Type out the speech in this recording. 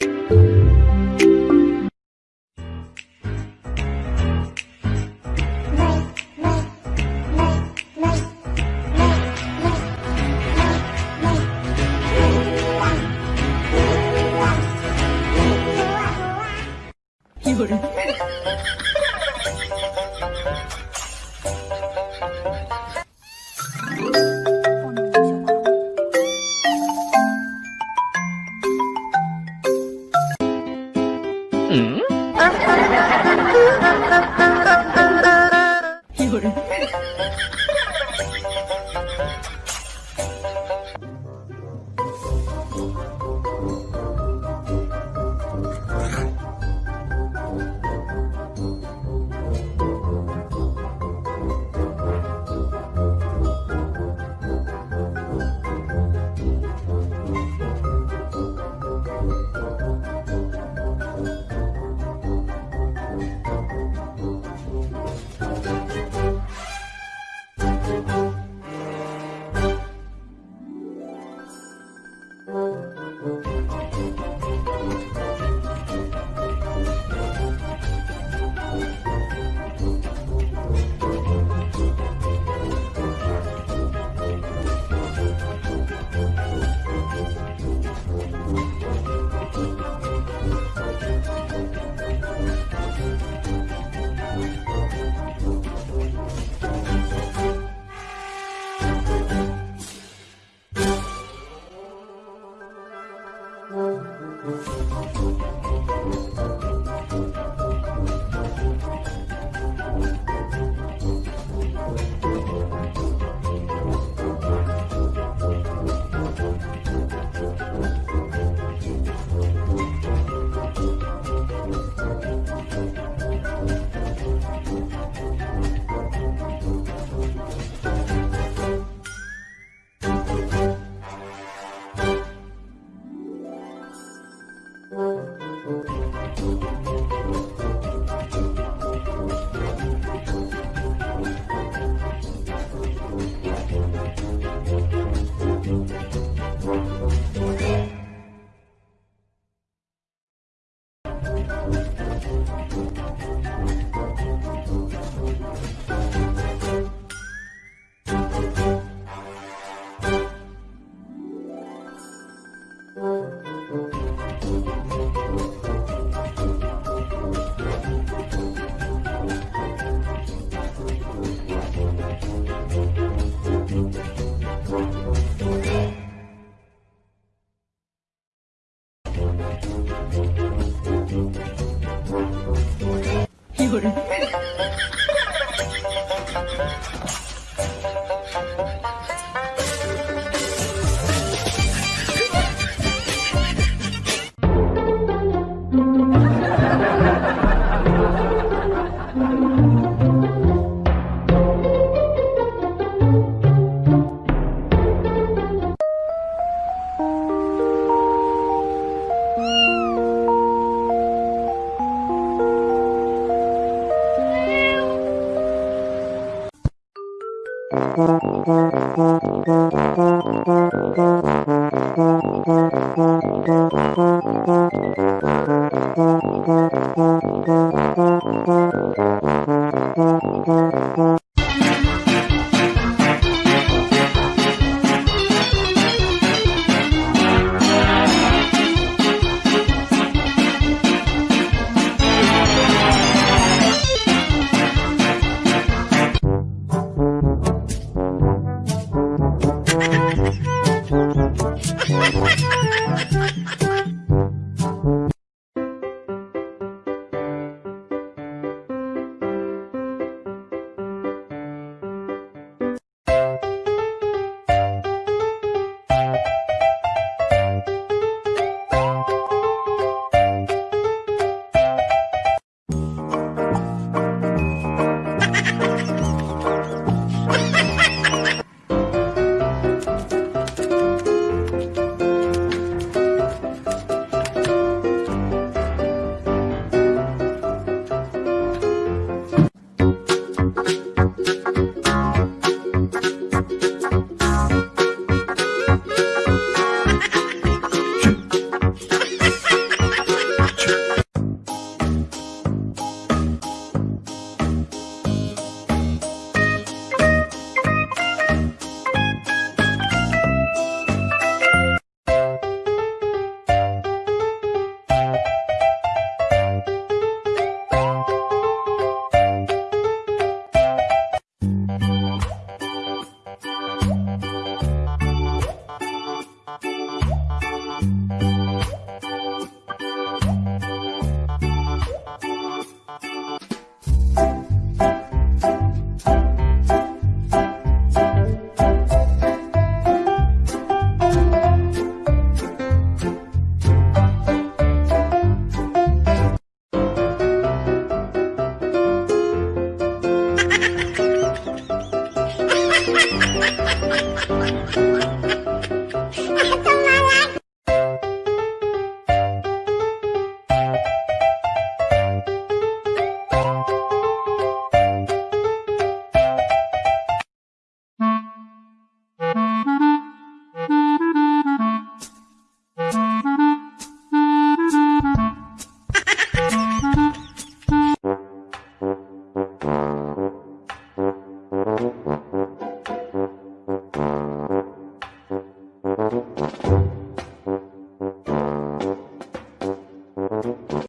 有 Música 有人。「Thank you. 嗯。